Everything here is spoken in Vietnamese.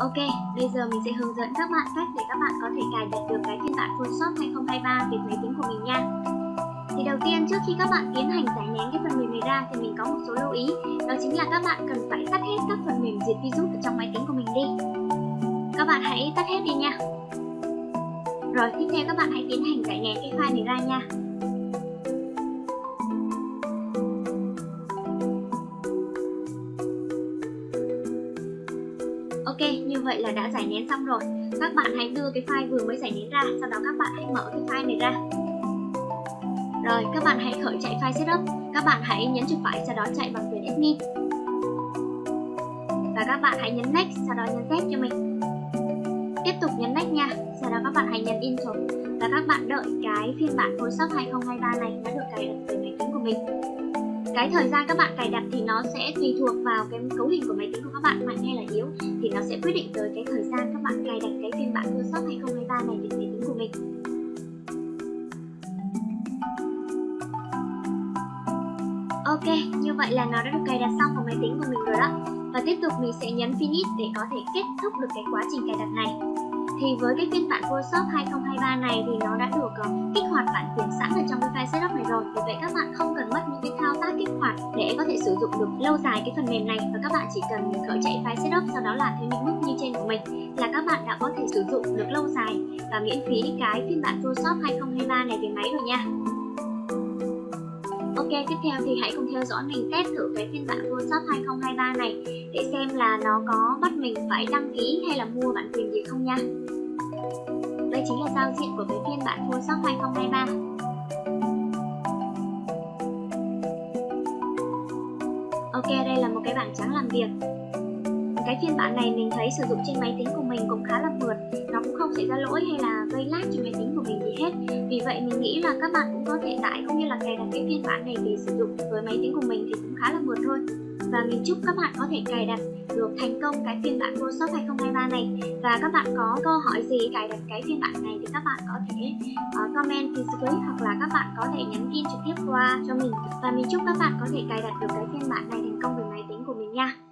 Ok, bây giờ mình sẽ hướng dẫn các bạn cách để các bạn có thể cài đặt được cái phiên bản Photoshop 2023 về máy tính của mình nha. Thì đầu tiên trước khi các bạn tiến hành giải nén cái phần mềm này ra thì mình có một số lưu ý. Đó chính là các bạn cần phải tắt hết các phần mềm diệt virus ở trong máy tính của mình đi. Các bạn hãy tắt hết đi nha. Rồi tiếp theo các bạn hãy tiến hành giải nén cái file này ra nha. Ok, như vậy là đã giải nén xong rồi. Các bạn hãy đưa cái file vừa mới giải nén ra, sau đó các bạn hãy mở cái file này ra. Rồi, các bạn hãy khởi chạy file setup. Các bạn hãy nhấn chuột phải, sau đó chạy bằng quyền admin. Và các bạn hãy nhấn next, sau đó nhấn Z cho mình. Tiếp tục nhấn next nha. Sau đó các bạn hãy nhấn intro và các bạn đợi cái phiên bản Photoshop 2023 này đã được cài đặt về máy tính của mình cái thời gian các bạn cài đặt thì nó sẽ tùy thuộc vào cái cấu hình của máy tính của các bạn mạnh hay là yếu. Thì nó sẽ quyết định tới cái thời gian các bạn cài đặt cái phiên bản Microsoft 2023 này đến máy tính của mình. Ok, như vậy là nó đã được cài đặt xong vào máy tính của mình rồi đó. Và tiếp tục mình sẽ nhấn Finish để có thể kết thúc được cái quá trình cài đặt này. Thì với cái phiên bản Photoshop 2023 này thì nó đã được ờ, kích hoạt bản quyền sẵn ở trong cái file setup này rồi. Vì vậy các bạn không cần mất những cái thao tác hoạt để có thể sử dụng được lâu dài cái phần mềm này và các bạn chỉ cần khởi chạy file setup sau đó làm theo những bước như trên của mình là các bạn đã có thể sử dụng được lâu dài và miễn phí cái phiên bản Photoshop 2023 này về máy rồi nha Ok, tiếp theo thì hãy cùng theo dõi mình test thử cái phiên bản Photoshop 2023 này để xem là nó có bắt mình phải đăng ký hay là mua bản quyền gì không nha. Đây chính là giao diện của cái phiên bản Photoshop 2023. Một cái bảng trắng làm việc. Cái phiên bản này mình thấy sử dụng trên máy tính của mình cũng khá là mượt nó cũng không xảy ra lỗi hay là gây lag trên máy tính của mình gì hết. Vì vậy mình nghĩ là các bạn cũng có thể tải cũng như là cài đặt cái phiên bản này để sử dụng với máy tính của mình thì cũng khá là mượt thôi. Và mình chúc các bạn có thể cài đặt được thành công cái phiên bản Photoshop 2023 này. Và các bạn có câu hỏi gì cài đặt cái phiên bản này thì các bạn có thể uh, comment phía dưới hoặc là các bạn có thể nhắn tin trực tiếp qua cho mình. Và mình chúc các bạn có thể cài đặt được cái phiên bản này thành công với nha.